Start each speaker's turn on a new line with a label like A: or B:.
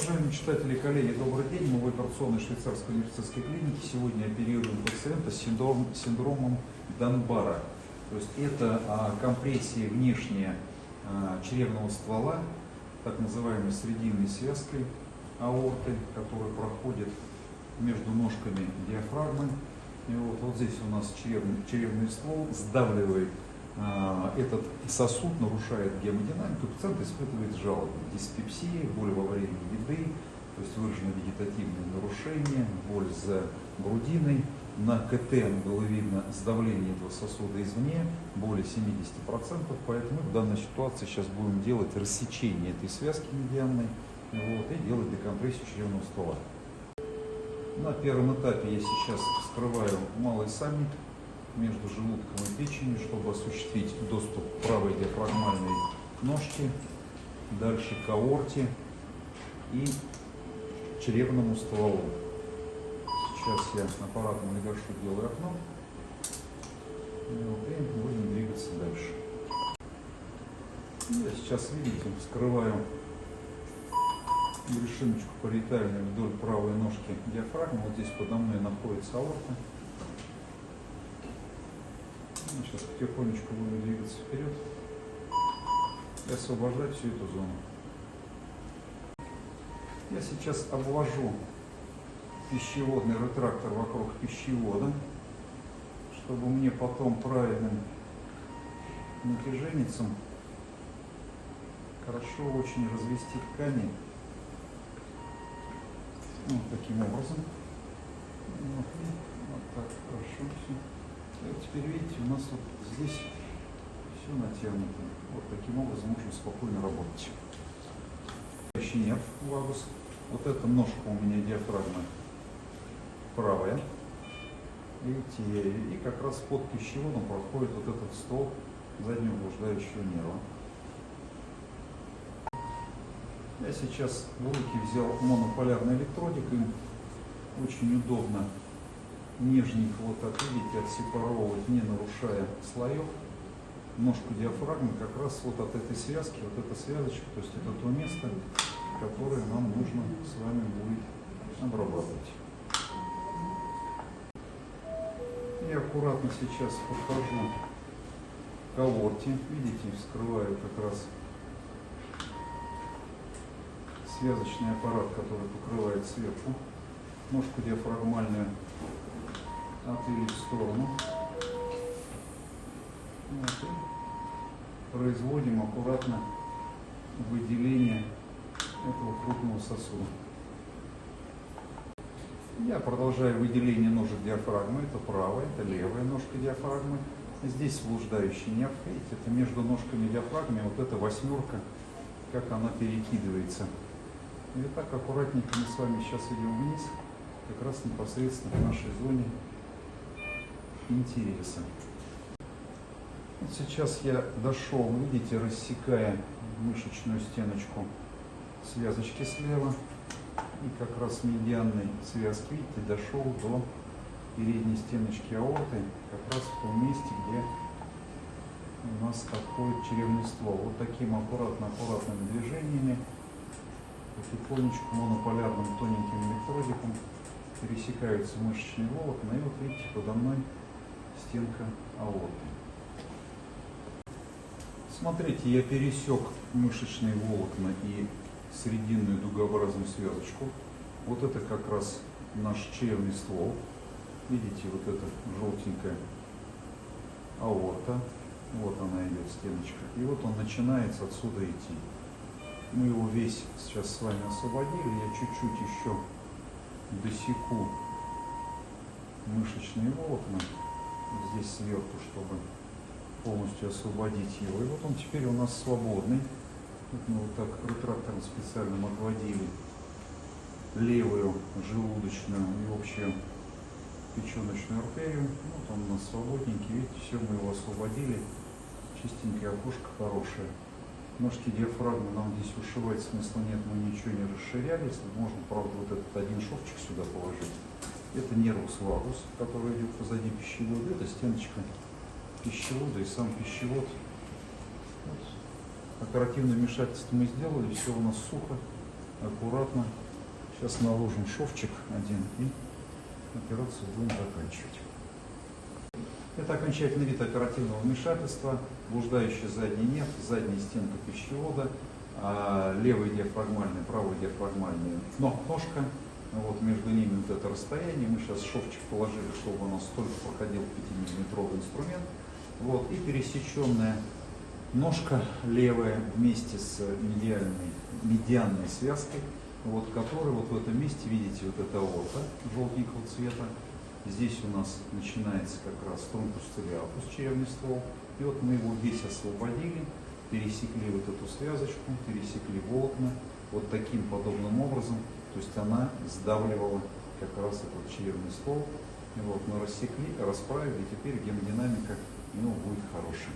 A: Уважаемые читатели и коллеги, добрый день. Мы в операционной швейцарской университетской клинике. Сегодня оперируем пациента с синдром, синдромом Донбара. То есть это а, компрессия внешняя а, чревного ствола, так называемой срединной связкой аорты, которая проходит между ножками диафрагмы. И вот, вот здесь у нас чревный, чревный ствол сдавливает этот сосуд, нарушает гемодинамику, пациент испытывает жалобы, диспепсии, боль во время еды, то есть выражено вегетативное нарушение, боль за грудиной. На КТ было видно сдавление этого сосуда извне, более 70%, поэтому в данной ситуации сейчас будем делать рассечение этой связки медианной вот, и делать декомпрессию чревного ствола. На первом этапе я сейчас вскрываю малый саммит между желудком и печенью, чтобы осуществить доступ к правой диафрагмальной ножке, дальше к аорте и чревному стволу. Сейчас я аппаратом легашу делаю окно. И будем двигаться дальше. Я сейчас, видите, вскрываю решиночку париетальную вдоль правой ножки диафрагмы. Вот здесь подо мной находится аорта. Ну, сейчас потихонечку будем двигаться вперед и освобождать всю эту зону. Я сейчас обвожу пищеводный ретрактор вокруг пищевода, чтобы мне потом правильным натяженницем хорошо очень развести ткани. Вот таким образом. Вот, вот так хорошо все. Теперь видите, у нас вот здесь все натянуто. Вот таким образом можно спокойно работать. Еще нерв вагус. Вот эта ножка у меня диафрагма правая. Видите, и как раз под пищеводом проходит вот этот стол заднего блуждающего нерва. Я сейчас в руки взял монополярный электродик, им очень удобно нижний вот так, видите, отсепаровывать, не нарушая слоев. Ножку диафрагмы как раз вот от этой связки, вот эта связочка, то есть это то место, которое нам нужно с вами будет обрабатывать. Я аккуратно сейчас подхожу к аорте, видите, вскрываю как раз связочный аппарат, который покрывает сверху. Ножку диафрагмальную отвели в сторону. Вот, производим аккуратно выделение этого крупного сосуда. Я продолжаю выделение ножек диафрагмы. Это правая, это левая ножка диафрагмы. Здесь блуждающий нерв. Видите, это между ножками диафрагмы вот эта восьмерка, как она перекидывается. И так аккуратненько мы с вами сейчас идем вниз, как раз непосредственно в нашей зоне интереса. Вот сейчас я дошел, видите, рассекая мышечную стеночку связочки слева и как раз медианной связки, видите, дошел до передней стеночки аорты, как раз в том месте, где у нас отходит чревный ствол. Вот таким аккуратно-аккуратными движениями, потихонечку монополярным тоненьким электродиком пересекаются мышечные волокна. И вот видите, подо мной стенка аорты. Смотрите, я пересек мышечные волокна и срединную дугообразную связочку. Вот это как раз наш чревный ствол. Видите, вот эта желтенькая аорта. Вот она идет, стеночка. И вот он начинается отсюда идти. Мы его весь сейчас с вами освободили. Я чуть-чуть еще досеку мышечные волокна здесь сверху, чтобы полностью освободить его. И вот он теперь у нас свободный. Вот мы вот так ретрактором специальным отводили левую желудочную и общую печеночную артерию. Вот он у нас свободненький. Видите, все, мы его освободили. Чистенькое окошко хорошее. Ножки диафрагмы нам здесь ушивать смысла нет, мы ничего не расширяли. Можно, правда, вот этот один шовчик сюда положить. Это нервус вагус, который идет позади пищевода. Это стеночка пищевода и сам пищевод. Оперативное вмешательство мы сделали, все у нас сухо. аккуратно. Сейчас наложим шовчик один и операцию будем заканчивать. Это окончательный вид оперативного вмешательства, блуждающий задний нерв, задняя стенка пищевода, а, левый диафрагмальный, правый диафрагмальный но, ножка, вот между ними вот это расстояние, мы сейчас шовчик положили, чтобы у нас только проходил 5-миллиметровый инструмент, вот, и пересеченная ножка левая вместе с медиальной, медианной связкой, вот, которая вот в этом месте, видите, вот это аорта желтенького цвета, Здесь у нас начинается как раз тромбус цилиатус, черевный ствол. И вот мы его весь освободили, пересекли вот эту связочку, пересекли волокна вот таким подобным образом. То есть она сдавливала как раз этот черевный ствол. И вот мы рассекли, расправили, и теперь гемодинамика ну, будет хорошая.